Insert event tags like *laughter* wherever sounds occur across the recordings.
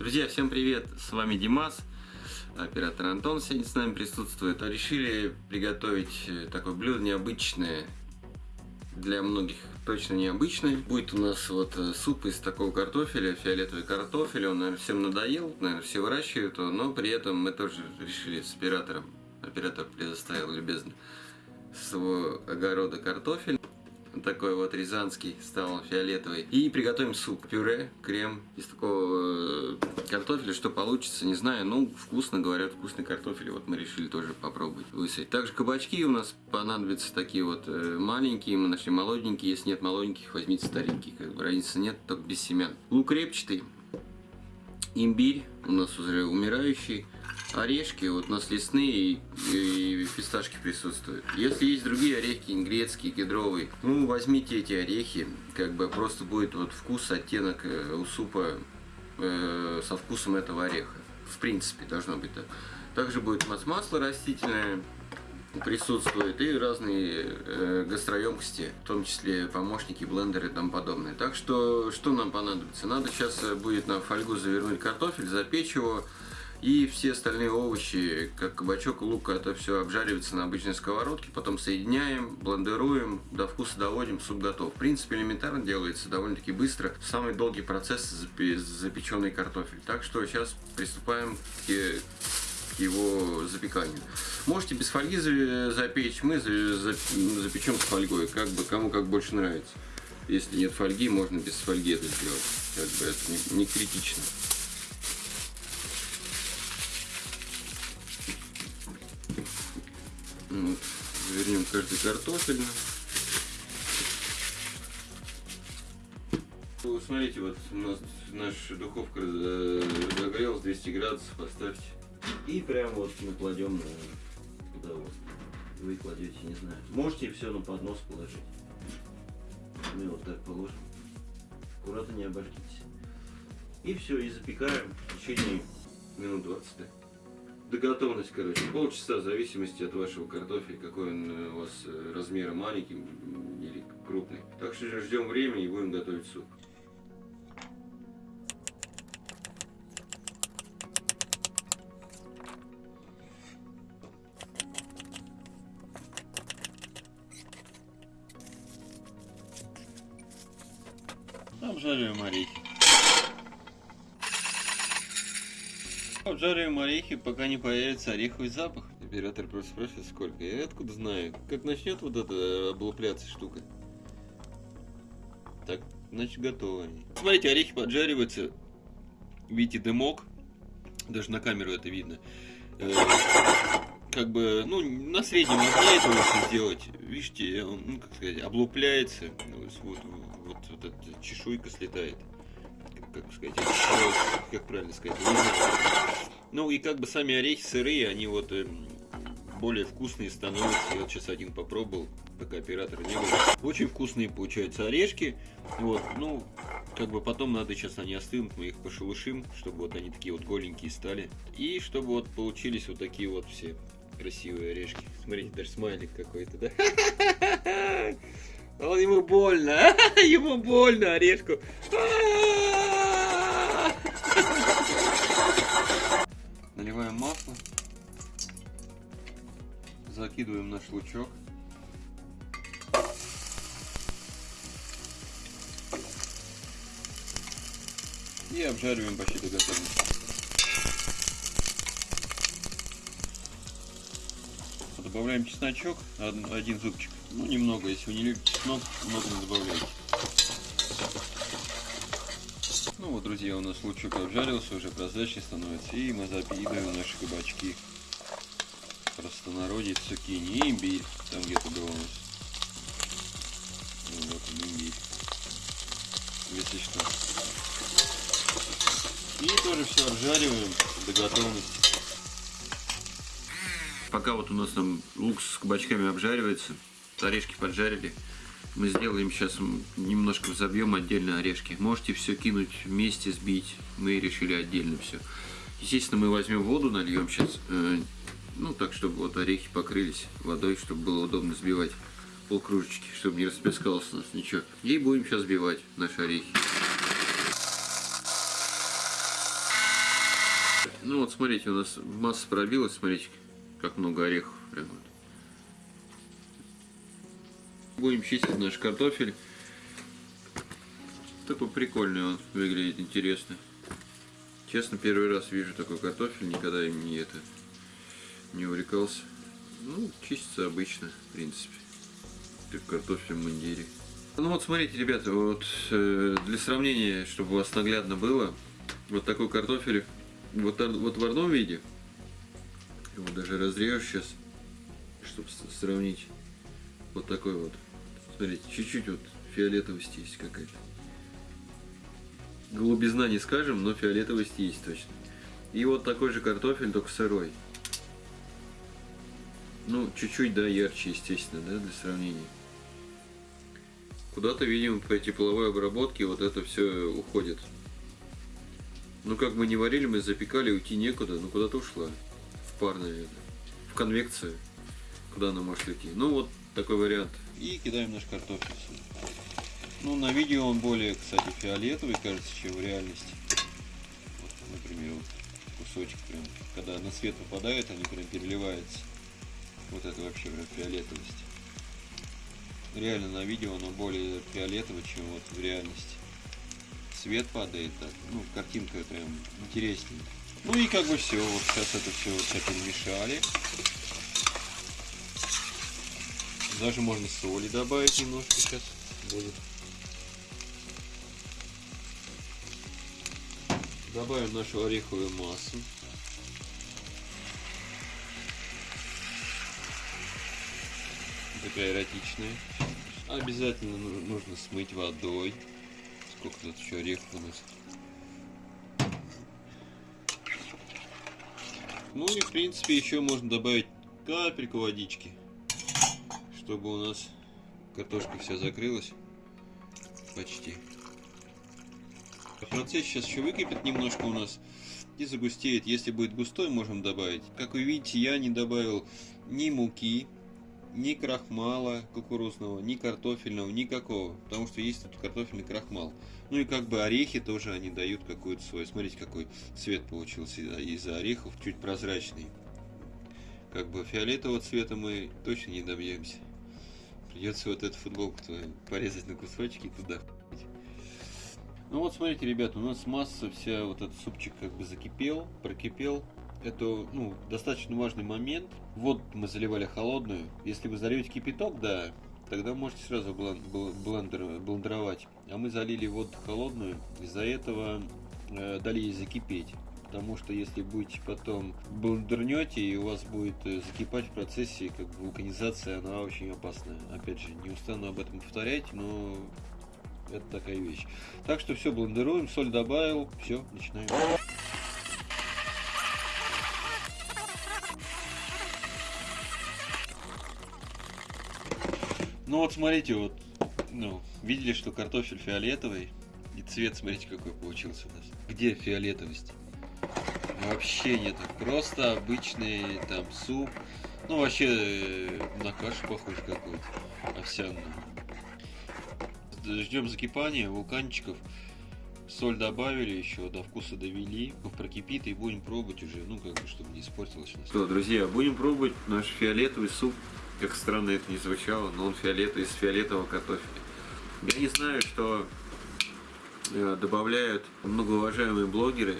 Друзья, всем привет! С вами Димас, оператор Антон сегодня с нами присутствует. Решили приготовить э, такое блюдо необычное, для многих точно необычное. Будет у нас вот э, суп из такого картофеля, фиолетовый картофель. Он, наверное, всем надоел, наверное, все выращивают его, но при этом мы тоже решили с оператором, оператор предоставил любезно своего огорода картофель такой вот рязанский, стал фиолетовый. И приготовим суп, пюре, крем из такого э, картофеля, что получится, не знаю, ну, вкусно, говорят, вкусный картофель, вот мы решили тоже попробовать высадить. Также кабачки у нас понадобятся такие вот э, маленькие, мы нашли молоденькие, если нет молоденьких, возьмите старенькие, как бы разницы нет, только без семян. Лук репчатый, имбирь у нас уже умирающий, орешки, вот у нас лесные и, и фисташки присутствуют. Если есть другие орехи, грецкие, кедровые, ну возьмите эти орехи, как бы просто будет вот вкус, оттенок э, у супа э, со вкусом этого ореха. В принципе, должно быть так. Также будет масло растительное, присутствует и разные э, гастроемкости, в том числе помощники, блендеры и тому подобное. Так что, что нам понадобится? Надо сейчас э, будет на фольгу завернуть картофель, запечь его, и все остальные овощи, как кабачок, лук, это все обжаривается на обычной сковородке, потом соединяем, блендеруем, до вкуса доводим, суп готов. В принципе, элементарно делается, довольно-таки быстро. Самый долгий процесс запеченный картофель. Так что сейчас приступаем к его запеканию. Можете без фольги запечь, мы запечем с фольгой, как бы кому как больше нравится. Если нет фольги, можно без фольги это сделать. Как бы это не, не критично. Вот, вернем каждый картофельно. Смотрите, вот у нас наша духовка разогрелась 200 градусов, поставьте. И прям вот мы кладем на удовольствие. Вы кладете, не знаю. Можете все на поднос положить. Мы вот так положим. Аккуратно не обожгитесь. И все, и запекаем в течение минут 20 до готовности, короче, полчаса в зависимости от вашего картофеля, какой он у вас э, размера маленький или крупный. Так что ждем времени и будем готовить суп. Обжариваем орехи. Обжариваем орехи, пока не появится ореховый запах. Оператор просто спрашивает, сколько. Я откуда знаю? Как начнет вот эта облупляться штука. Так, значит, готовы они. Смотрите, орехи поджариваются. Видите, дымок. Даже на камеру это видно. Как бы, ну, на среднем огне это лучше сделать. Видите, он, ну, как сказать, облупляется. Вот, вот, вот эта чешуйка слетает как сказать, как правильно сказать. Ну и как бы сами орехи сырые, они вот э, более вкусные становятся. Я вот сейчас один попробовал, пока оператора не было. Очень вкусные получаются орешки. Вот, ну, как бы потом надо, сейчас они остынут, мы их пошелушим, чтобы вот они такие вот голенькие стали. И чтобы вот получились вот такие вот все красивые орешки. Смотрите, даже смайлик какой-то, да? *laughs* Он ему больно, *laughs* ему больно орешку. *laughs* Наливаем масло. Закидываем наш лучок. И обжариваем почти до готовности. Добавляем чесночок, один зубчик. Ну, немного, если вы не любите чеснок, много не добавляйте. Ну вот, друзья, у нас лучок обжарился, уже прозрачный становится, и мы запиливаем наши кабачки. Простонародье цукини и имбирь, там где-то был у нас. Ну, вот он, имбирь. Если что. И тоже все обжариваем до готовности. Пока вот у нас там лук с кабачками обжаривается, орешки поджарили, мы сделаем сейчас, немножко взобьем отдельно орешки. Можете все кинуть вместе, сбить. Мы решили отдельно все. Естественно, мы возьмем воду, нальем сейчас, э, ну так, чтобы вот орехи покрылись водой, чтобы было удобно сбивать полкружечки, чтобы не расплескалось у нас ничего. И будем сейчас сбивать наши орехи. Ну вот смотрите, у нас масса пробилась, смотрите, как много орехов. Вот. Будем чистить наш картофель. Такой прикольный он выглядит, интересно. Честно, первый раз вижу такой картофель, никогда им не это не увлекался. Ну, чистится обычно, в принципе. Как картофель в мундире. Ну вот смотрите, ребята, вот э, для сравнения, чтобы у вас наглядно было, вот такой картофель, вот, вот в одном виде, его даже разрежу сейчас, чтобы сравнить, вот такой вот. Смотрите, чуть-чуть вот фиолетовость есть какая-то. Голубизна не скажем, но фиолетовость есть точно. И вот такой же картофель, только сырой. Ну, чуть-чуть, да, ярче, естественно, да, для сравнения. Куда-то, видимо, по тепловой обработке вот это все уходит. Ну, как мы не варили, мы запекали, уйти некуда, ну, куда-то ушла. Пар, наверное. В конвекцию. Куда она может уйти. Ну, вот такой вариант. И кидаем наш картофель Ну, на видео он более, кстати, фиолетовый, кажется, чем в реальности. Вот, например, вот кусочек прям, когда на свет попадает, они прям переливаются. Вот это вообще прям фиолетовость. Реально на видео оно более фиолетовое, чем вот в реальности. Свет падает, так, ну, картинка прям интереснее. Ну и как бы все, вот сейчас это все, все перемешали. Даже можно соли добавить немножко сейчас будет. Добавим нашу ореховую массу. Такая эротичная. Обязательно нужно смыть водой. Сколько тут еще орехов у нас. Ну и в принципе еще можно добавить капельку водички чтобы у нас картошка вся закрылась почти. Процесс сейчас еще выкипит немножко у нас и загустеет. Если будет густой, можем добавить. Как вы видите, я не добавил ни муки, ни крахмала кукурузного, ни картофельного, никакого. Потому что есть тут картофельный крахмал. Ну и как бы орехи тоже они дают какой-то свой. Смотрите, какой цвет получился из-за орехов, чуть прозрачный. Как бы фиолетового цвета мы точно не добьемся. Придется вот эту футболку твою порезать на кусочки и туда. Ну вот смотрите, ребята, у нас масса вся, вот этот супчик как бы закипел, прокипел. Это ну, достаточно важный момент. Вот мы заливали холодную. Если вы зальете кипяток, да, тогда можете сразу блендер, блендеровать. А мы залили воду холодную, из-за этого э, дали ей закипеть потому что если будете потом блендернете и у вас будет э, закипать в процессе, как бы вулканизация, она очень опасная. Опять же, не устану об этом повторять, но это такая вещь. Так что все, блендеруем, соль добавил, все, начинаем. Ну вот смотрите, вот, ну, видели, что картофель фиолетовый, и цвет, смотрите, какой получился у нас. Где фиолетовость? Вообще нет, просто обычный там суп. Ну, вообще э, на кашу похож какой-то, овсяную. Ждем закипания вулканчиков. Соль добавили еще, до вкуса довели. Прокипит и будем пробовать уже, ну, как бы, чтобы не испортилось. Что, друзья, будем пробовать наш фиолетовый суп. Как странно это не звучало, но он фиолетовый, из фиолетового картофеля. Я не знаю, что э, добавляют многоуважаемые блогеры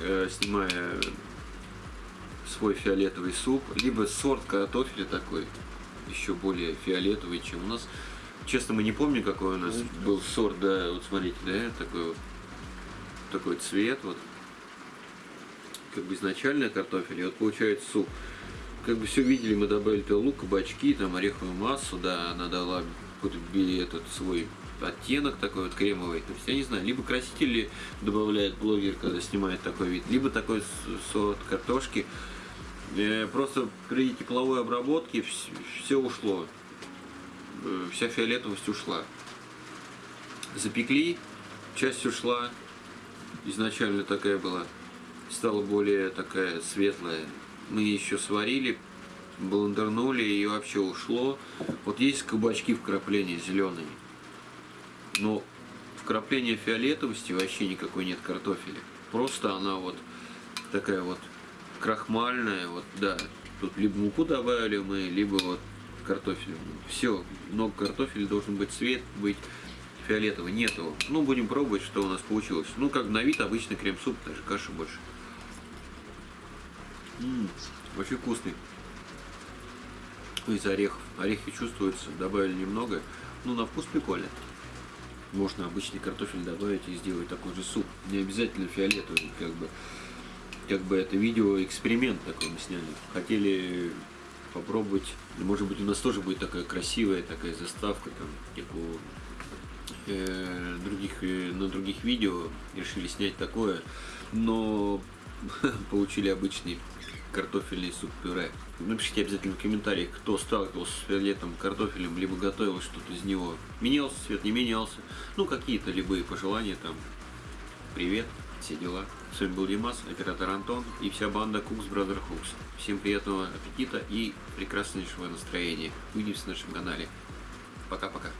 Э, снимая свой фиолетовый суп, либо сорт картофеля такой, еще более фиолетовый, чем у нас. Честно, мы не помним, какой у нас был сорт, да, вот смотрите, да, такой вот, такой цвет, вот, как бы изначально картофель, и вот получается суп. Как бы все видели, мы добавили то лук, кабачки, там ореховую массу, да, она дала какой-то этот свой оттенок такой вот кремовый. То есть, я не знаю, либо красители добавляет блогер, когда снимает такой вид, либо такой сорт картошки. Э, просто при тепловой обработке все ушло. Э, вся фиолетовость ушла. Запекли, часть ушла. Изначально такая была. Стала более такая светлая. Мы еще сварили, блендернули и вообще ушло. Вот есть кабачки вкрапления зеленые. Но вкрапления фиолетовости вообще никакой нет картофеля. Просто она вот такая вот крахмальная, вот, да. Тут либо муку добавили мы, либо вот картофель. Все, много картофеля, должен быть цвет, быть фиолетовый, нету. Ну, будем пробовать, что у нас получилось. Ну, как на вид обычный крем-суп, даже каша больше. М, очень вкусный. Из орехов. Орехи чувствуются, добавили немного. Ну, на вкус прикольно. Можно обычный картофель добавить и сделать такой же суп. Не обязательно фиолетовый, как бы. Как бы это видео эксперимент такой мы сняли. Хотели попробовать. Может быть, у нас тоже будет такая красивая такая заставка, там, у э, других, э, на других видео решили снять такое, но *laughs* получили обычный картофельный суп-пюре. Напишите обязательно в комментариях, кто сталкивался с фиолетом картофелем, либо готовил что-то из него. Менялся цвет, не менялся. Ну, какие-то любые пожелания там. Привет, все дела. С вами был Димас, оператор Антон и вся банда Cooks Brother Hooks. Всем приятного аппетита и прекраснейшего настроения. Увидимся на нашем канале. Пока-пока.